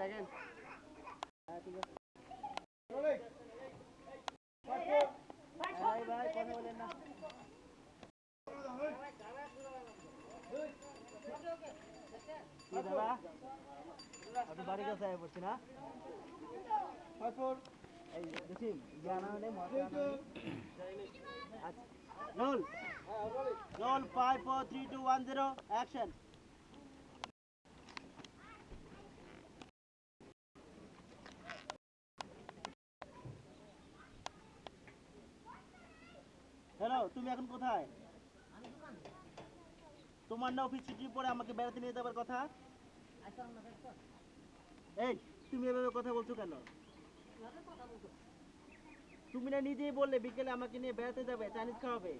দেখেন। ভাই ভাই কথা বলেন না দাদা আপনি বাড়ি কাছে আয় পড়ছি না এই দেখি জানা হলে roll five four three two one zero action hello তুমি এখন কোথায়? তোমার না অফিস ছুটির পরে আমাকে বেড়াতে নিয়ে যাবার কথা? এই, তুমি এভাবে কথা বলছো কেন? তুমি না নিজেই বললে বিকেলে আমাকে নিয়ে বেড়াতে যাবে, চাইনিজ খাওয়াবে।